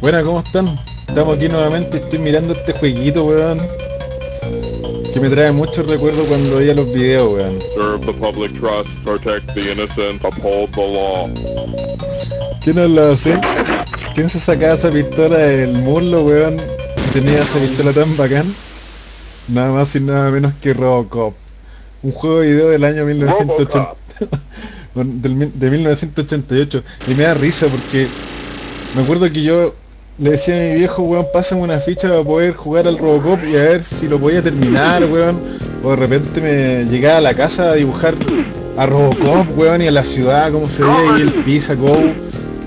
Buena, ¿cómo están? Estamos aquí nuevamente, estoy mirando este jueguito, weón. Que me trae muchos recuerdos cuando veía los videos, weón. Serve the public trust, protect the innocent, uphold the law. ¿Quién nos lo hace? ¿Quién se sacaba esa pistola del muslo, weón? Tenía esa pistola tan bacán. Nada más y nada menos que Robocop. Un juego de video del año 1980. del mil- de 1988. Y me da risa porque me acuerdo que yo le decía a mi viejo, weón, pásame una ficha para poder jugar al Robocop y a ver si lo podía terminar, weón. O de repente me llegaba a la casa a dibujar a Robocop, weón, y a la ciudad, cómo se ve y el Pisa Go.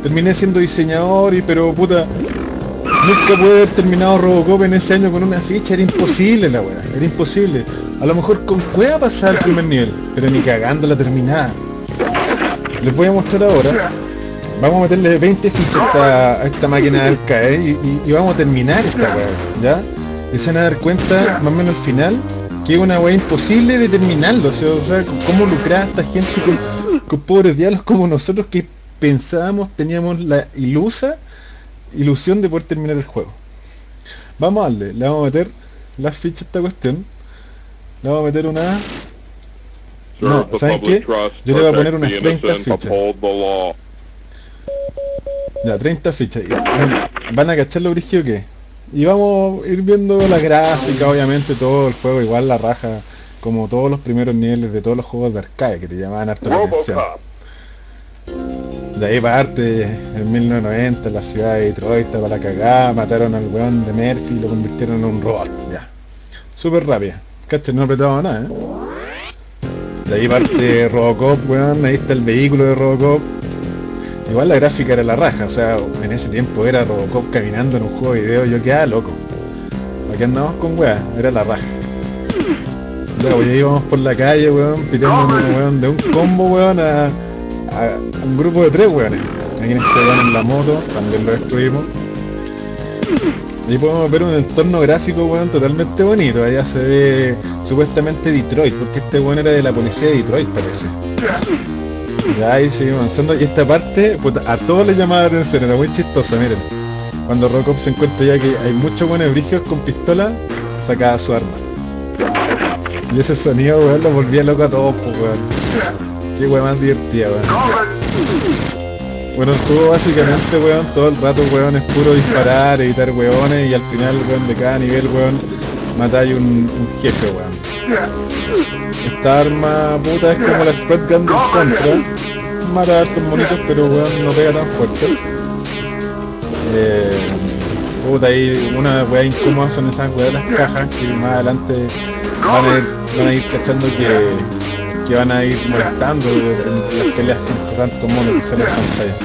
Terminé siendo diseñador y pero puta, nunca pude haber terminado Robocop en ese año con una ficha, era imposible la weá, era imposible. A lo mejor con cueva pasar el primer nivel, pero ni cagando la terminada. Les voy a mostrar ahora. Vamos a meterle 20 fichas a esta, máquina de arcade y, y- y vamos a terminar esta weá, ¿ya? Y se van a dar cuenta, más o menos al final, que es una weá imposible de terminarlo. O sea, o sea, cómo lucrar a esta gente con, con pobres diablos como nosotros que pensábamos, teníamos la ilusa ilusión de poder terminar el juego. Vamos a darle, le vamos a meter las fichas a esta cuestión. Le vamos a meter una... No, ¿saben qué? Yo le voy a poner unas 30 innocent, fichas. Ya, 30 fichas. Van a cachar lo brígido que. Y vamos a ir viendo la gráfica, obviamente, todo el juego, igual la raja, como todos los primeros niveles de todos los juegos de arcade que te llamaban harto la atención. De ahí parte, en 1990, la ciudad de Detroit estaba la cagada, mataron al weón de Murphy y lo convirtieron en un robot, ya. Súper rápida. Cacha, no apretaba nada, ¿eh? De ahí parte Robocop, weón, ahí está el vehículo de Robocop. Igual la gráfica era la raja, o sea, en ese tiempo era Robocop caminando en un juego de video, yo quedaba loco. Aquí andamos con weá, era la raja. Ya, pues, ya íbamos por la calle, weón, piteando weón, de un combo, weón, a, a un grupo de tres weones. Aquí en este weón en la moto, también lo destruimos. Ahí podemos ver un entorno gráfico, weón, totalmente bonito. Allá se ve supuestamente Detroit, porque este weón era de la policía de Detroit, parece. Ahí seguimos avanzando. Y esta parte, puta, a todos les llamaba la atención, era muy chistosa, miren. Cuando Robocop se encuentra ya que hay muchos buenos brígidos con pistola, sacaba su arma. Y ese sonido, weón, lo volvía loco a todos, pues, weón. Qué weón más divertida, weón. Bueno, el juego básicamente, weón, todo el rato, weón, es puro disparar, evitar weones y al final, weón, de cada nivel, weón, matáis un, un jefe, weón. Esta arma puta es como la Spread Gun del Contra. Mata a hartos monitos, pero weón, no pega tan fuerte. Eh, puta, ahí una weá incómoda son esas weas las cajas que más adelante van a ir, van cachando que, que van a ir molestando en las peleas contra tantos monos que salen en pantalla.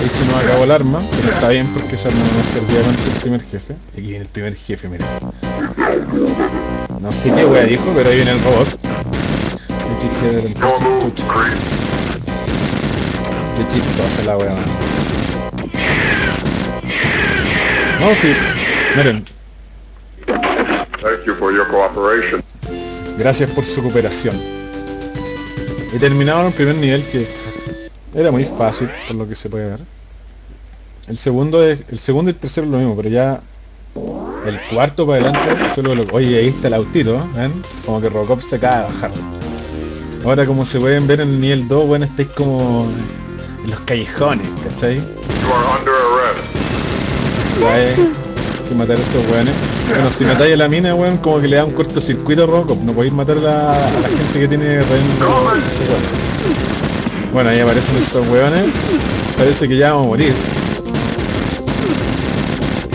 Ahí se nos acabó el arma, pero está bien porque esa arma no servía contra el primer jefe. Aquí viene el primer jefe, mira. No sé qué wea dijo, pero ahí viene el robot. Qué chistosa la wea. No, sí. Miren, Thank you for your cooperation. gracias por su cooperación. He terminado el primer nivel que era muy fácil, por lo que se puede ver. El segundo es, el segundo y el tercero es lo mismo, pero ya el cuarto para adelante, solo lo, oye ahí está el autito, ¿eh? ¿ven? Como que Robocop se acaba de bajar. Ahora como se pueden ver en el nivel 2, bueno, estáis como en los callejones, ¿cachai? You are under arrest. Ya hay que matar a esos weones. Bueno, si matáis a la mina, weón, como que le da un cortocircuito a Robocop. No podéis matar a la, a la gente que tiene rehén. Bueno, ahí aparecen estos weones. Parece que ya vamos a morir.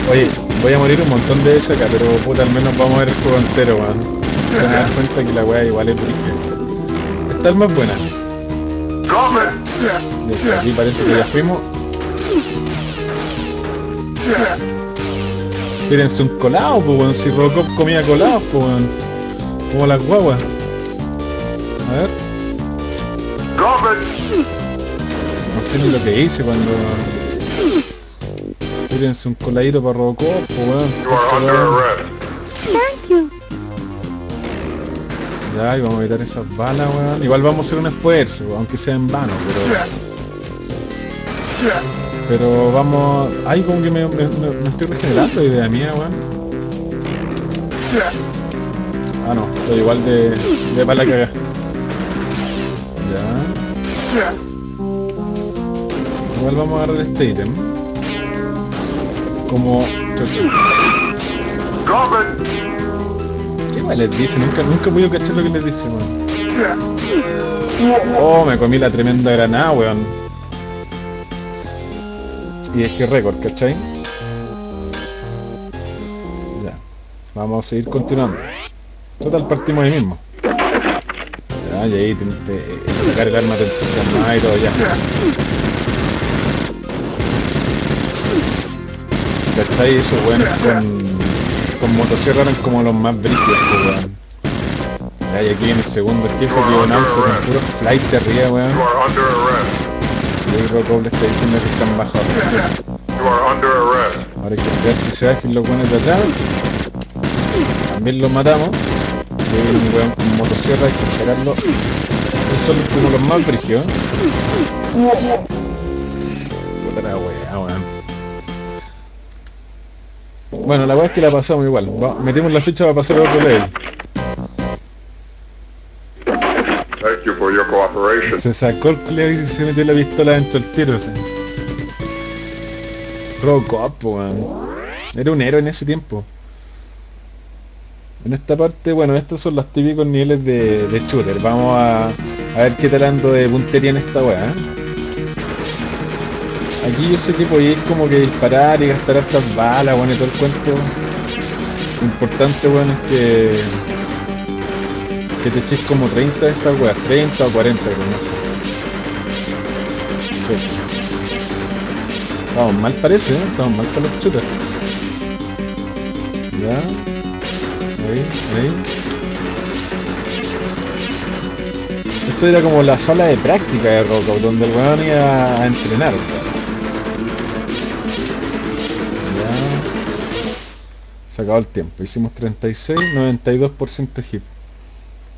Oye, voy a morir un montón de veces acá, pero puta, al menos vamos a ver el juego entero, weón. Van a dar cuenta que la weá igual es brígida. Esta es más buena. Aquí parece que ya fuimos. Tírense un colado, pues weón, si Robocop comía colados, pues weón. Como las guaguas. A ver, no sé ni lo que hice cuando... Tírense un coladito para Robocop, pues weón. You. Ya, y vamos a evitar esas balas, weón. Igual vamos a hacer un esfuerzo, aunque sea en vano, pero... Pero vamos... Ay, como que me, me, me- me estoy regenerando, idea mía, weón. Ah, no, estoy igual de, de para la caga. Ya. Igual vamos a agarrar este ítem. Como... ¿Qué más les dice? Nunca, nunca voy a cachar lo que les dice, weón. Oh, me comí la tremenda granada, weón. Y es que récord, ¿cachai? Ya. Vamos a seguir continuando. Total partimos ahí mismo. Ya, y ahí te, te- sacar el arma entusiasma y todo ya. ¿Cachai? Esos weones con, con motosierra eran como los más pues, weón. Y aquí viene el segundo jefe que un auto con puro flight de arriba, weón. You are under arrest. Y ahí Rocco le está diciendo que están bajo. You are under arrest. Ahora hay que esperar que se bajen los buenos de atrás. También los matamos. Y ahí viene un weón con motosierra, hay que esperarlo. Esos son como los más brígidos. Puta la weá, weón. Bueno, la weá es que la pasamos igual. Va- metimos la ficha para pasar a otro level. Thank you for your cooperation. Se sacó el culeo y se metió la pistola dentro del tiro, sea. Robocop, weón. Era un héroe en ese tiempo. En esta parte, bueno, estos son los típicos niveles de, de shooter. Vamos a, a ver qué tal ando de puntería en esta weá. ¿eh? Aquí yo sé que podéis como que disparar y gastar hartas balas, bueno, y todo el cuento. Lo importante, bueno, es que que te eches como 30 de estas weas, 30 o 40, creo, no sé. Estamos mal parece, ¿eh? Estamos mal con los shooters. Ya. Ahí, ahí. Esto era como la sala de práctica de Rocco, donde el weón iba a entrenar. Ya. Acabó el tiempo. Hicimos 36, 92% hit.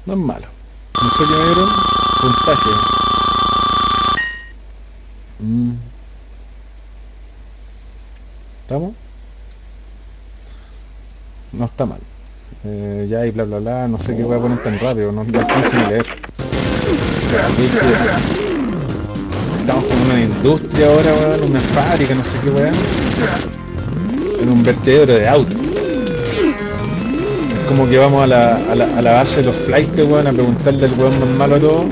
No es malo. No sé qué me. Puntaje. Mm. ¿Estamos? No está mal. Eh, ya y bla bla bla, no sé qué voy a poner tan rápido, no alcanzo ni leer. Estamos con una industria ahora, weón, una fábrica, no sé qué weón. En un vertedero de autos. Como que vamos a la, a la, a la base de los flights, weón, a preguntarle al weón más malo todo,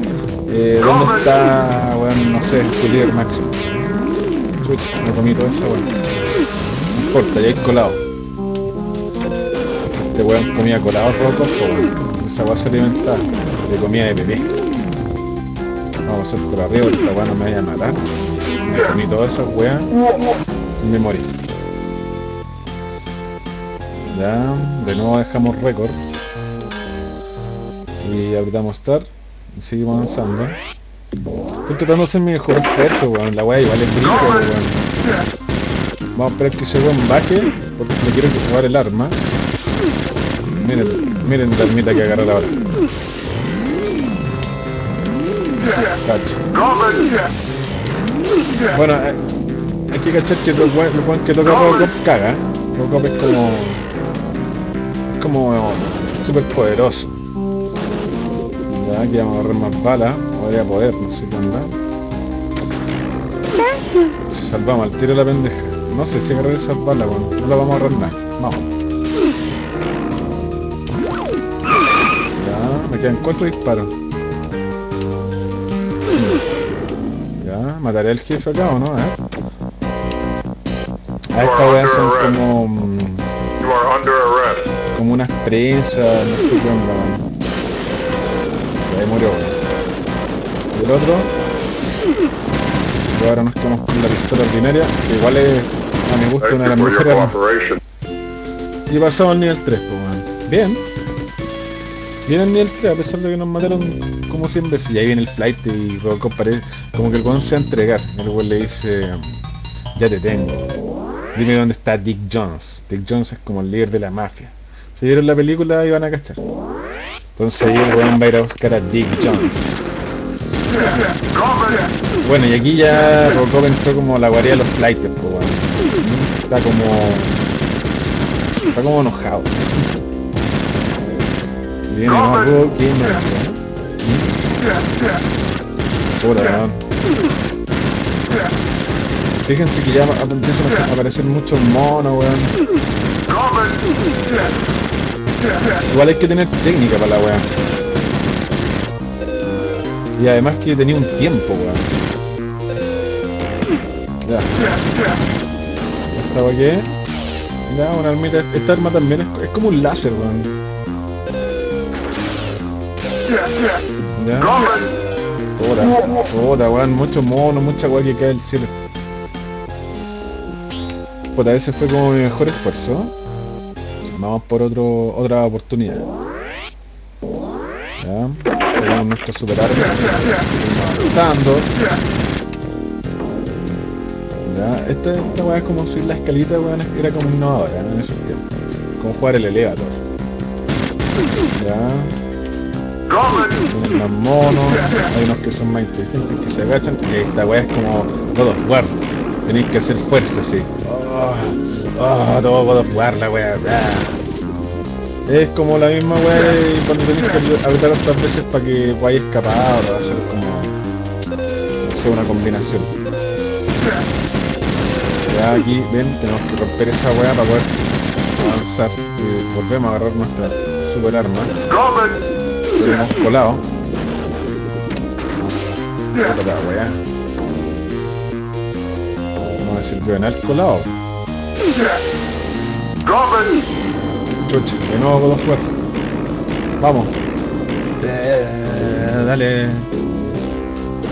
eh, ¿dónde está, weón, no sé, su líder máximo? Me comí todo eso, weón. No importa, ya hay colado. Este weón comía colado pues, weón. Esa weá se alimentaba de comida de bebé. Vamos a hacer por arriba, esta weá no me vaya a matar. Me comí todas esas weas y me morí. Ya, de nuevo dejamos récord. Y apretamos start y seguimos avanzando. Estoy tratando de hacer mi mejor esfuerzo, weón. La weá igual es brillo, weón. Vamos a esperar que ese weón baje, porque le quiero que jugar el arma. Miren, miren la ermita que agarrar ahora. Cacho. Bueno, eh, hay que cachar que los weones que toca Robocop caga. Robocop es como... Como súper poderoso. Ya, aquí vamos a agarrar más balas. Podría poder, no sé qué onda. Si salvamos al tiro la pendeja. No sé si agarrar esas balas, bueno. No la vamos a agarrar nada. Vamos. Ya, me quedan cuatro disparos. Ya, mataré al jefe acá o no, eh. A esta weá son como. Como unas prensas, no sé qué onda, weón. Y ahí murió. Y el otro. Y ahora nos quedamos con la pistola ordinaria, que igual es, a mi gusto, una de las mejores. Y pasamos al nivel 3, pues, weón. Bien. Bien al nivel 3, a pesar de que nos mataron como 100 veces. Y ahí viene el flight y Robocop parece como que el weón se va a entregar. El weón le dice, ya te tengo. Dime dónde está Dick Jones. Dick Jones es como el líder de la mafia. Si vieron la película iban a cachar. Entonces ahí el weón va a ir a buscar a Dick Jones. Bueno, y aquí ya Robocop entró como la guardia de los flighters, pues, weón. Está como... Está como enojado. Viene más Rocky, Pura, weón. Fíjense que ya empiezan a aparecer muchos monos, weón. Igual hay que tener técnica para la weá. Y además que tenía un tiempo, weón. Ya. ¿Esta weá qué? Ya, una armita. Esta arma también es, es como un láser, weón. Ya. Puta, puta, weón. Muchos monos, mucha weá que cae del cielo. Puta, ese fue como mi mejor esfuerzo. Vamos por otro, otra oportunidad. Ya. Tenemos nuestro super arma. Avanzando. Ya. Esta, esta weá es como subir la escalita, weón. Era como innovadora en esos tiempos. Como jugar el elevator. Ya. Tienen más monos. Hay unos que son más inteligentes que se agachan. Y esta weá es como God of. Tenéis que hacer fuerza, sí. Oh, oh, todo God of War, la weá. Es como la misma weá de cuando tenéis que apretar otras veces para que podáis escapar o hacer como... No sé, una combinación. Ya aquí, ven, tenemos que romper esa weá para poder avanzar. Y volvemos a agarrar nuestra super arma. Lo hemos colado. La weá. Vamos a decir, weón, al colado. Chucha, de nuevo con los fuerzas. Vamos. Eh, dale.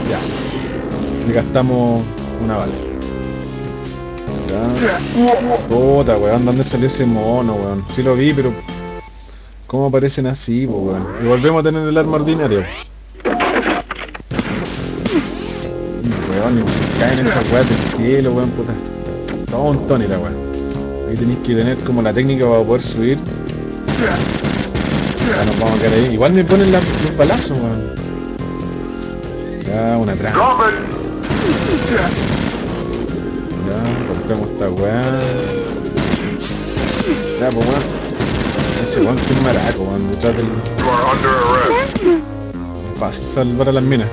Ya. Le gastamos una bala. Puta, weón, ¿dónde salió ese mono, weón? Sí lo vi, pero... ¿Cómo aparecen así, weón? Y volvemos a tener el arma ordinaria. Weón, y caen esas weas del cielo, weón, puta. Todo un Tony la weón. Ahí tenéis que tener como la técnica para poder subir. Ya nos vamos a quedar ahí. Igual me ponen la, los balazos, weón. Ya, una trampa. Ya, rompemos esta weá. Ya, pues weón. Ese weón que es maraco, weón. Detrás del... Fácil salvar a las minas.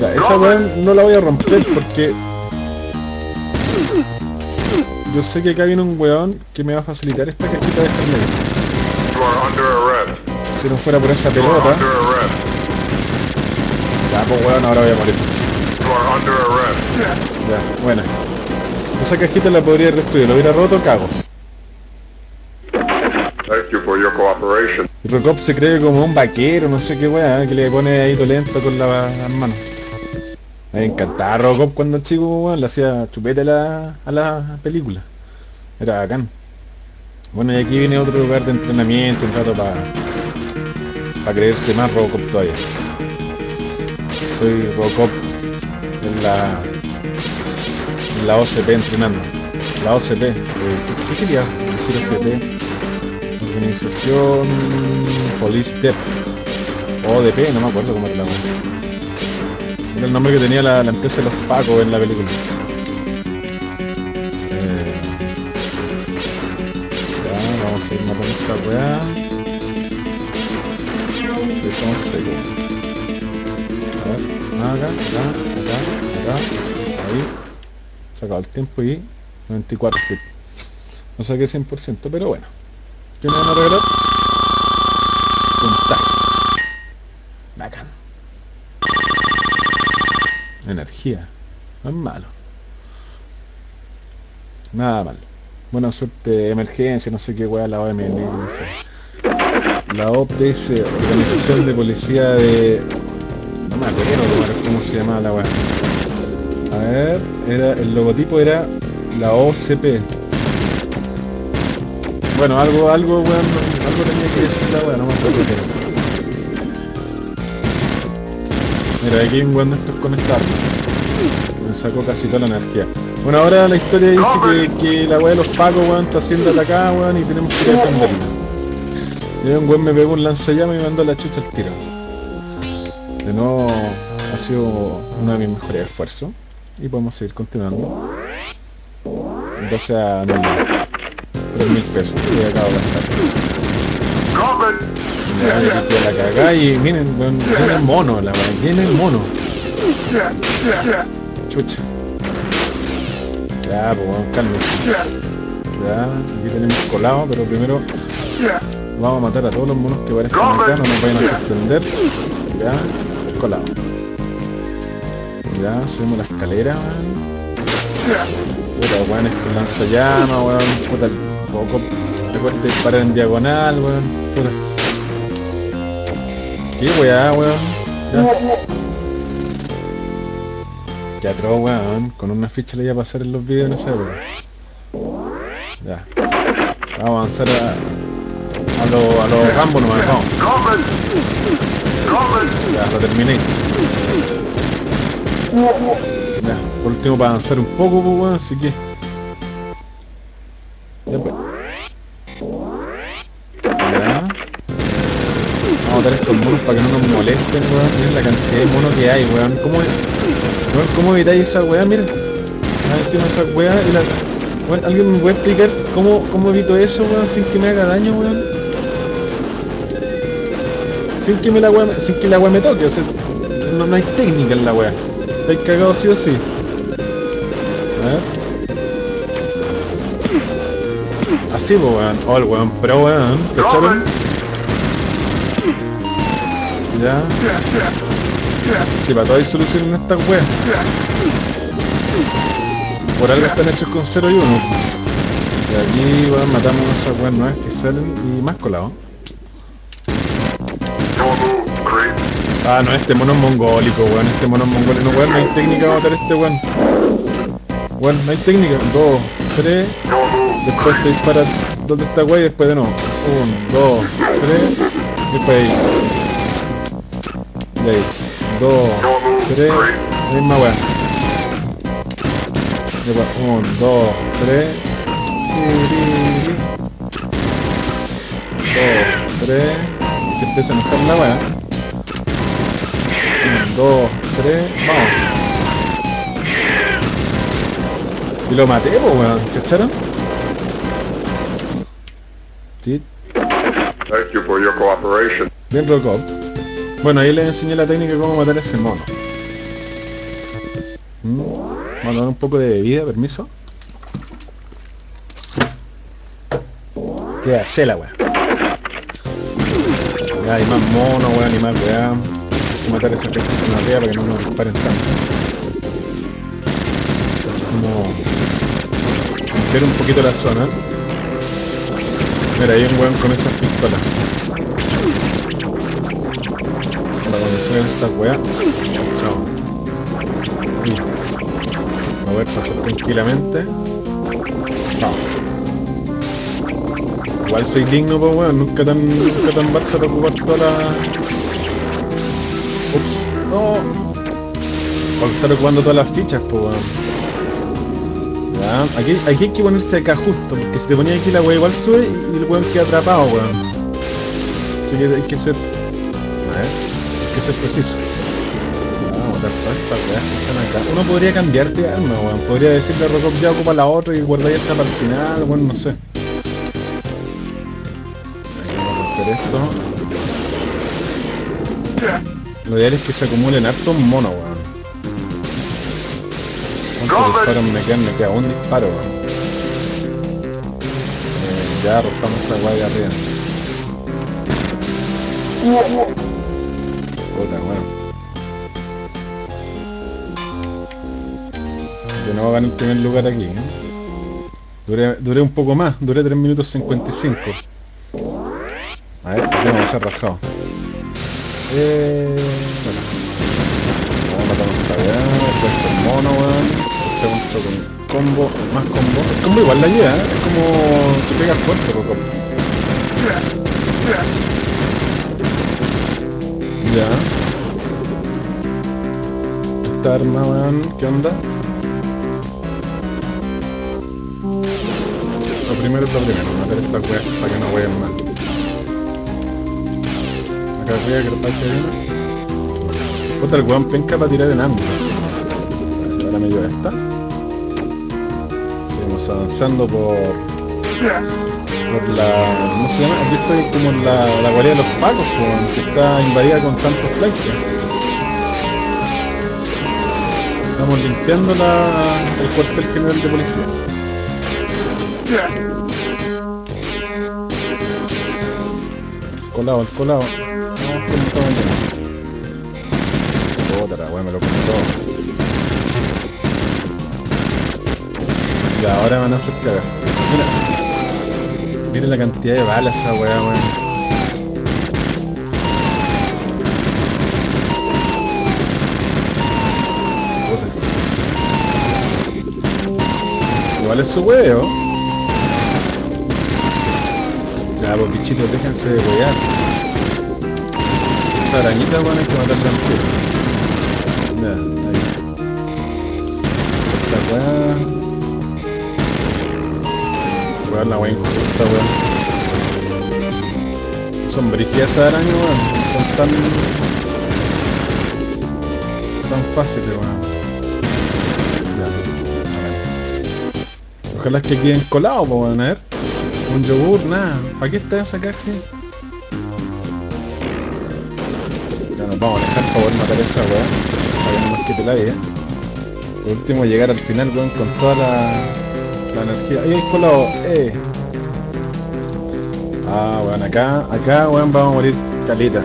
Ya, esa weón no la voy a romper porque... Yo sé que acá viene un weón que me va a facilitar esta cajita de arrest. Si no fuera por esa pelota... Ya, pues weón, ahora voy a morir. Ya, buena. Esa cajita la podría haber destruido, lo hubiera roto, cago. Thank you for your cooperation. Robocop se cree como un vaquero, no sé qué weá, que le pone ahí lento con la- las manos. Me encantaba Robocop cuando chico, le hacía chupete a la, a la película. Era bacán. Bueno, y aquí viene otro lugar de entrenamiento, un rato para para creerse más Robocop todavía. Soy Robocop en la la OCP entrenando. La OCP, eh, ¿qué quería decir OCP? Organización Police ODP, no me acuerdo cómo era la el nombre que tenía la, empresa de los Pacos en la película. Eh, ya, vamos a ir matando esta weá. Son secos. A ver, acá, acá, acá, acá, ahí. Se acabó el tiempo y 94 clips. No saqué 100%, pero bueno. ¿Qué me van a regalar tag. Bacán. Energía. No es malo. Nada mal. Buena suerte, emergencia, no sé qué weá, la OMN. La OPS, Organización de Policía de... No me acuerdo cómo se llama la weá. A ver, era, el logotipo era la OCP. Bueno, algo, algo, weón, algo tenía que decir la weá, no me acuerdo qué Mira, aquí hay un weón de estos con esta. Me sacó casi toda la energía. Bueno, ahora la historia dice que, que la weá de los pacos, weón, está siendo atacada, weón, y tenemos que defenderla. Y un weón me pegó un lanzallamas y me mandó la chucha al tiro. De nuevo ha sido uno de mis mejores esfuerzos. Y podemos seguir continuando. Gracias a mis 3 mil pesos que acabo de gastar. La cagada y miren, el mono, la viene el mono. Chucha. Ya, pues weón, cálmense. Ya, aquí tenemos colado, pero primero vamos a matar a todos los monos que parezcan acá, no nos vayan a sorprender. Ya, colado. Ya, subimos la escalera, weón. Puta, weón, es que lanza llama, weón. Puta, poco le cuesta disparar en diagonal, weón. Puta. ¿Qué weá, weón? Ya. Ya atroz, weón. Con una ficha le iba a pasar en los vídeos en esa época. Ya. Vamos a avanzar a, a los a los Rambo nomás, vamos. Ya, lo terminé. Ya, por último para avanzar un poco, pues, weón, así que... para que no nos molesten, weón. Miren la cantidad de monos que hay, weón. ¿Cómo, ¿cómo evitáis esa weá? Miren. Más encima esa weá ¿alguien me puede explicar cómo, cómo evito eso, weón, sin que me haga daño, weón? Sin que me la weá, sin que la weá me toque, o sea, no, no hay técnica en la weá. Estáis cagados sí o sí. A ver. Así, pues, weón. Oh, el weón, pero weón, ¿cacharon? Ya. Sí, para todo hay solución en estas weas. Por algo están hechos con 0 y 1. Y aquí, weón, matamos a esas weas nuevas que salen y más colado. Ah, no, este mono es mongólico, weón. Este mono es mongólico. No, weón, no hay técnica para matar a este weón. Weón, no hay técnica. Dos, tres. Después te dispara donde está weón y después de nuevo. Un, dos, tres. Después ahí. Ahí. Dos, tres. La misma weón. Después, un, dos, tres. Dos, tres. Se empieza a enojar la weá. 1, 2, 3, vamos. Y lo maté, pues weón, ¿cacharon? Sí, Thank you for your cooperation. bien Robocop. Bueno, ahí les enseñé la técnica de cómo matar a ese mono. Mm, Vamos a tomar un poco de bebida, permiso. Queda la weón. Ya hay más monos, weón, y más weón. Que matar a esa gente en arriba para que no nos disparen tanto. Como limpiar un poquito la zona. Mira, hay un weón con esas pistolas. Estas weas. Chao. Ahí. Mover pasar tranquilamente. Chao. Igual soy digno, pues weón, nunca tan, nunca tan Barça para ocupar toda la... Ups, no. Para estar ocupando todas las fichas, pues weón. Ya, aquí, aquí hay que ponerse acá justo, porque si te ponías aquí la wea igual sube y el weón queda atrapado, weón. Así que hay que ser... Que ser preciso. Están acá. Uno podría cambiarte de arma, weón. Podría decirle a Robocop ya ocupa la otra y guardáis esta para el final, weón, no sé. Vamos a hacer esto. Lo ideal es que se acumulen hartos monos, weón. ¿Cuántos disparos me quedan? Me queda un disparo, weón. Eh, ya rompamos esa guay arriba. Puta, weón. De nuevo gané el primer lugar aquí, ¿eh? Duré, duré un poco más, duré 3 minutos 55. A ver, aquí vamos a ser rajado. Eh, bueno. Vamos a matar esta weá, después el mono, weón. Después con combo, más combo. El combo igual la ayuda, ¿eh? es como te pegas fuerte, poco. Ya. Esta arma, weón, ¿qué onda? Lo primero es lo primero, matar esta weá para que no vayan mal. Acá arriba que parece bien. Puta, el weón penca para tirar en ángulo. Ahora me lleva esta. Seguimos avanzando por... Por la... ¿Cómo se llama? Estoy como la, la guarida de los pacos, weón, que está invadida con tantos flights. Estamos limpiando la, el cuartel general de policía. Colado, el colado. La weá, me lo todo. Ya, ahora van a hacer cagar. Miren la cantidad de balas esa weá, weón. Igual es su huevo. Ya, pues bichitos, déjense de wear. Esta weón, hay que matarla en tiro. Ahí. Esta weá. Weón, la weá injusta, weón. Son brígidas esas arañas, weón. Son tan... tan fáciles, weón. Ojalá que queden colados, pues, weón, a ver. Un yogur, nada. ¿Para qué está esa caja? Ya nos vamos a dejar para poder matar a esa weá. Para que no nos quite la vida. Por último llegar al final, weón, con toda la, la energía. Hay colado, eh. Ah, weón, acá, acá, weón, vamos a morir caleta.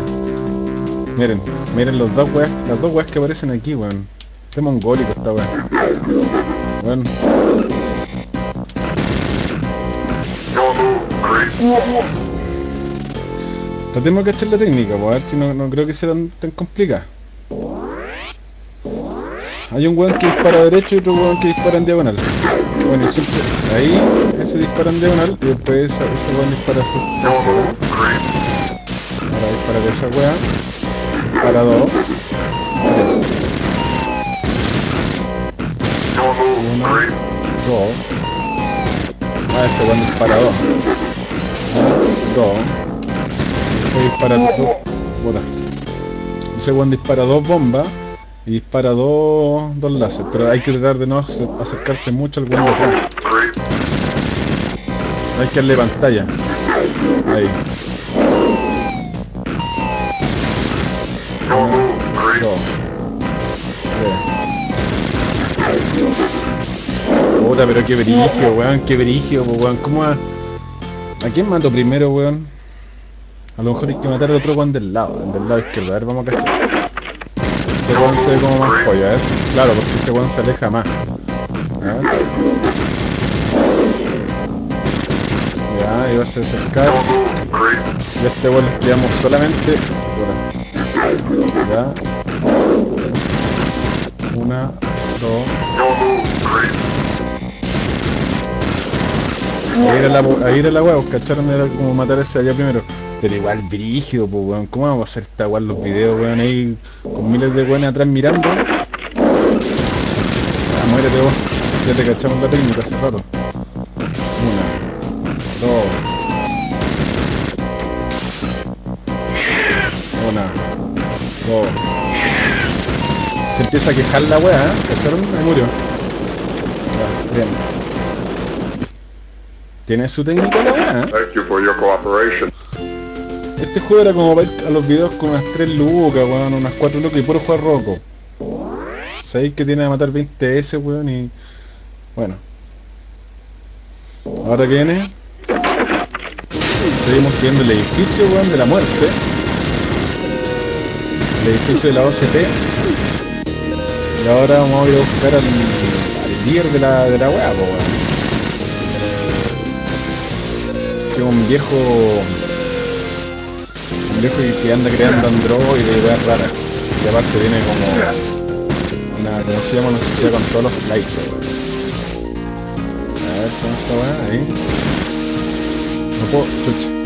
Miren, miren los dos weas, las dos weas que aparecen aquí, weón. Este mongólico esta weón. Weón. Tratemos de cachar la técnica, pues, a ver si no, no creo que sea tan, tan complicada. Hay un weón que dispara derecho y otro weón que dispara en diagonal. Bueno, siempre ahí, ese dispara en diagonal y después ese, weón dispara así. Ahora dispara esa weá. Dispara dos. Uno, dos. Ah, este weón dispara dos. Dos. Después dispara dos. Ese weón dispara dos bombas y dispara dos, dos láser, pero hay que tratar de no acer- acercarse mucho al de atrás. Hay que darle pantalla. Ahí. Uno. Puta, pero qué brigio, weón, qué brigio, po, weón. ¿Cómo a... ¿A quién mato primero, weón? A lo mejor hay que matar al otro weón del lado, el del lado izquierdo. A ver, vamos a. Ese weón se ve como más pollo, a. Claro, porque ese weón se aleja más. A. Ya, ahí va a acercar. Y a este weón le solamente. Ya. Una, dos. Ahí era la, ahí era la weá, pues, ¿cacharon? Era como matar a ese allá primero. Pero igual brígido, pues weón. ¿Cómo vamos a hacer en los videos, weón? Ahí con miles de weones atrás mirando. Ah, muérete vos. Ya te cachamos la técnica hace rato. Una, dos. Una, dos. Se empieza a quejar la weá, ¿eh? ¿cacharon? Ahí murió. Ya, bien. Tiene su técnica la weá, ¿eh? Thank you for. Este juego era como para ir a los videos con unas 3 lucas, weón, unas 4 lucas y puro jugar roco. Sabéis que tiene a matar 20 S, weón, y... Bueno. Ahora que viene... Seguimos siguiendo el edificio, weón, de la muerte. El edificio de la OCP. Y ahora vamos a ir a buscar al, al líder de la, de la weá, weón. Que un viejo viejo que, que anda creando androides y weas raras. Y aparte viene como una, ¿cómo se llama? Una sociedad con todos los likes. A ver, ¿cómo está? Ahí. No puedo,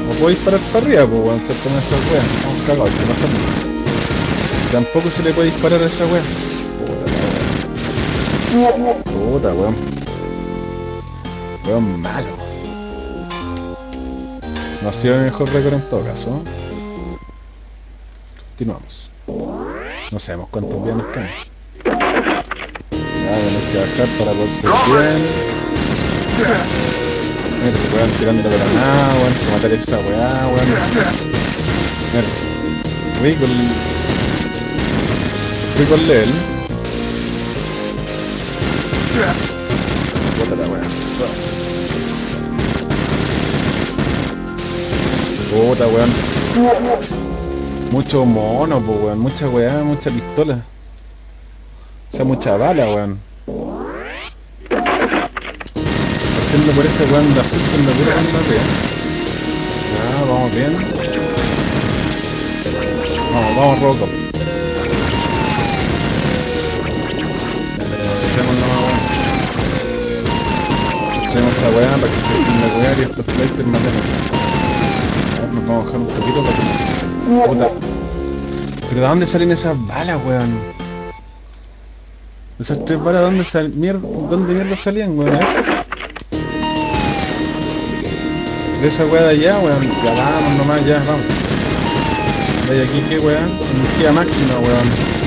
no puedo disparar para arriba, pues weón, estoy con esa wea. Vamos cagados, ¿qué pasa? Tampoco se le puede disparar a esa wea. Puta wea. Puta, weón. Weón malo. No ha sido mi mejor récord en todo caso. Continuamos. No sabemos cuántos días nos quedan. Ya, tenemos que bajar para poder bien. Mira, se weón tirando granada, weón, que matar esa weá, weón. Mira, rico el... Rico el level. Puta la weá. Puta weón. Mucho mono, pues weón, mucha weá, mucha pistola. O sea, mucha bala, weón. Partiendo por ese weón de azul con la pura. Ya, vamos bien. Vamos, vamos Robocop. Hacemos esa weá para que se entienda weá y estos flighters ver, nos vamos a bajar un poquito para que... Puta. ¿Pero de dónde salen esas balas, weón? Esas tres balas, ¿dónde, sal... mierda... ¿dónde mierda salían, weón? A ver. De esa weá de allá, weón. Ya vamos nomás, ya, vamos. De aquí, ¿qué weón? Energía máxima, weón.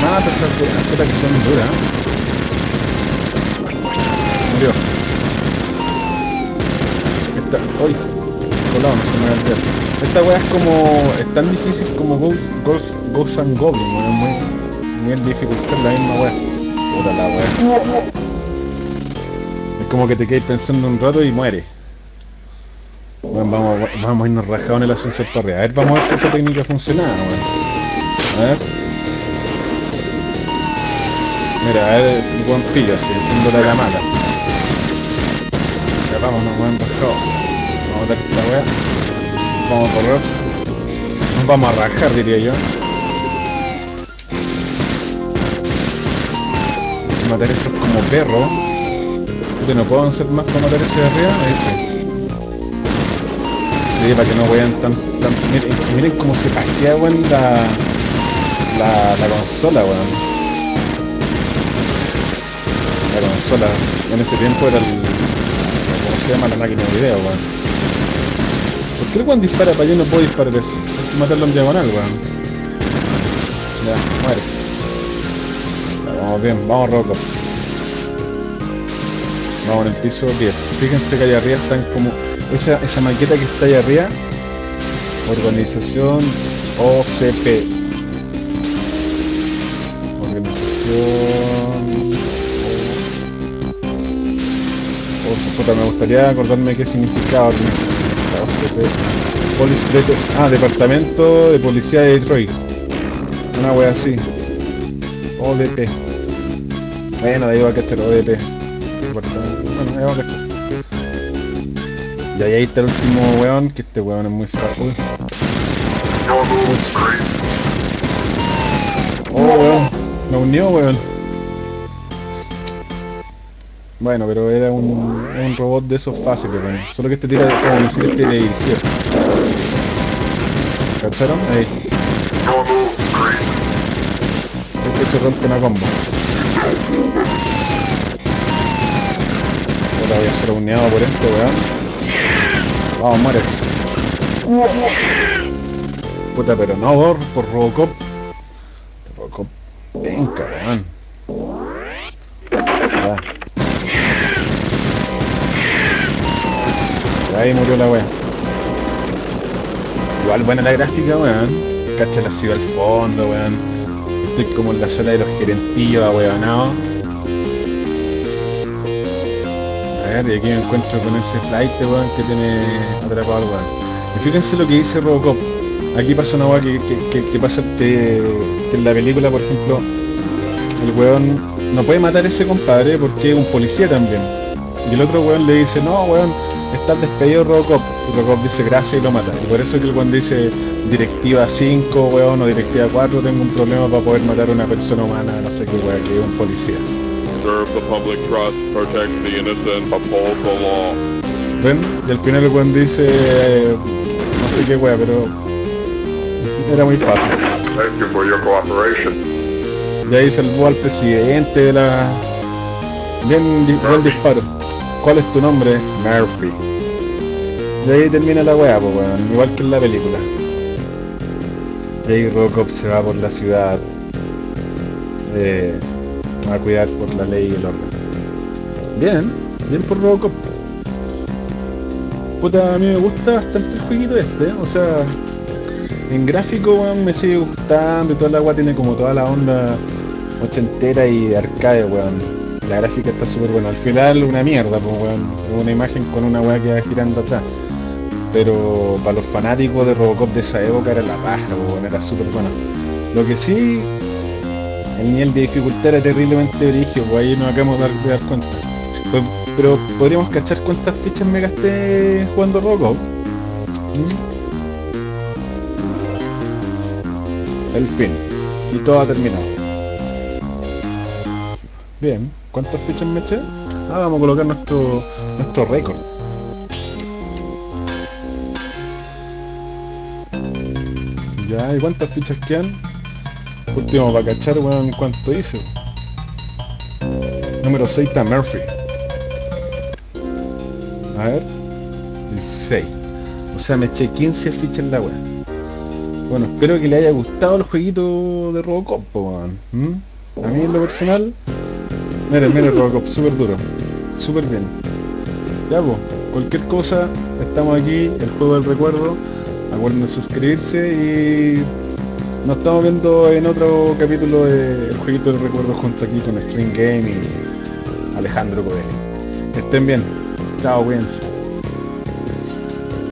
Mata esas weas, puta que son duras. Murió. Esta... ¡Uy! Esta weá es como... es tan difícil como Ghost, Ghost, Ghost and Goblin, weón. Muy... nivel dificultad la misma weá. Puta weá. Es como que te quedas pensando un rato y muere. Bueno, vamos, vamos a irnos rajados en el ascensor arriba. A ver, vamos a ver si esa técnica funcionaba, weón. A ver. Mira, a ver, el buen pillo así, haciéndole la mala. Ya vámonos, weón, rajados. Vamos a esta weá. Vamos a correr. Nos vamos a rajar, diría yo. Matar esos como perros. Yo no puedo hacer más para matar ese de arriba, ese. Sí, para que no vean tan, tan... Miren, miren cómo se paquea, weón, la, la, la consola, weón. La consola. En ese tiempo era el... ¿Cómo se llama? La máquina de video, weón. ¿Por qué el weón dispara para allá no puedo disparar eso? Hay que matarlo en diagonal, weón. Ya, muere. Vamos bien, vamos Rocco. Vamos en el piso 10. Fíjense que allá arriba están como... Esa, esa maqueta que está allá arriba. Organización OCP. Organización... O, puta, me gustaría acordarme qué significaba organización. De, ah, Departamento de Policía de Detroit. Una wea así. ODP. Bueno, de ahí va a cachar ODP. Bueno, ahí va a cachar. Y ahí está el último weón, que este weón es muy fácil. Oh weón, me unió weón. Bueno, pero era un, un robot de esos fáciles, weón. Solo que este tira como misiles teledirigidos. ¿Cacharon? Ahí. Este se rompe una combo. Ahora voy a ser uneado por este weón. Vamos, muere. Puta, pero no por, Robocop. Robocop, penca, weón. Ahí murió la wea. Igual buena la gráfica, weón. Cacha la ciudad al fondo, weón. Estoy como en la sala de los gerentillos, ahueonados. A ver, y aquí me encuentro con ese flight, weón, que tiene atrapado al weón. Y fíjense lo que dice Robocop. Aquí pasa una weá que, que, que, pasa que en la película, por ejemplo, el weón no puede matar a ese compadre porque es un policía también. Y el otro weón le dice, no weón, estás despedido Robocop. Y Robocop dice gracias y lo mata. Y por eso que el weón dice directiva 5, weón, o directiva 4, tengo un problema para poder matar a una persona humana, no sé qué weón, que es un policía. Serve the public trust, protect the innocent, uphold the law. ¿Ven? Y al final el weón dice, eh, no sé qué weón, pero era muy fácil. Thank you for your cooperation. Y ahí salvó al presidente de la... Bien, buen disparo. ¿Cuál es tu nombre? Murphy. Y ahí termina la weá, pues weón, igual que en la película. Y ahí Robocop se va por la ciudad eh, a cuidar por la ley y el orden. Bien, bien por Robocop. Puta, a mí me gusta bastante el jueguito este, o sea, en gráfico weón, me sigue gustando y toda la agua tiene como toda la onda ochentera y de arcade, weón. La gráfica está súper buena. Al final una mierda, pues weón. Una imagen con una weá que va girando atrás. Pero para los fanáticos de Robocop de esa época era la raja, pues, era súper bueno. Lo que sí, el nivel de dificultad era terriblemente brígido, pues ahí nos acabamos de dar, de dar cuenta. Pues, pero podríamos cachar cuántas fichas me gasté jugando Robocop. ¿Mm? El fin. Y todo ha terminado. Bien, ¿cuántas fichas me eché? Ah, vamos a colocar nuestro nuestro récord. Ya, ¿y cuántas fichas quedan? Último para cachar, weón, cuánto hice. Número 6 está Murphy. A ver. 16. O sea, me eché 15 fichas en la web. Bueno, espero que le haya gustado el jueguito de Robocop, weón. ¿Mm? A mí en lo personal, mire, mire Robocop, súper duro. Súper bien. Ya, pues, cualquier cosa, estamos aquí, el juego del recuerdo. Acuerden de suscribirse y nos estamos viendo en otro capítulo de Jueguito del Recuerdo junto aquí con String Game y Alejandro Coelho. Que estén bien. Chao, cuídense.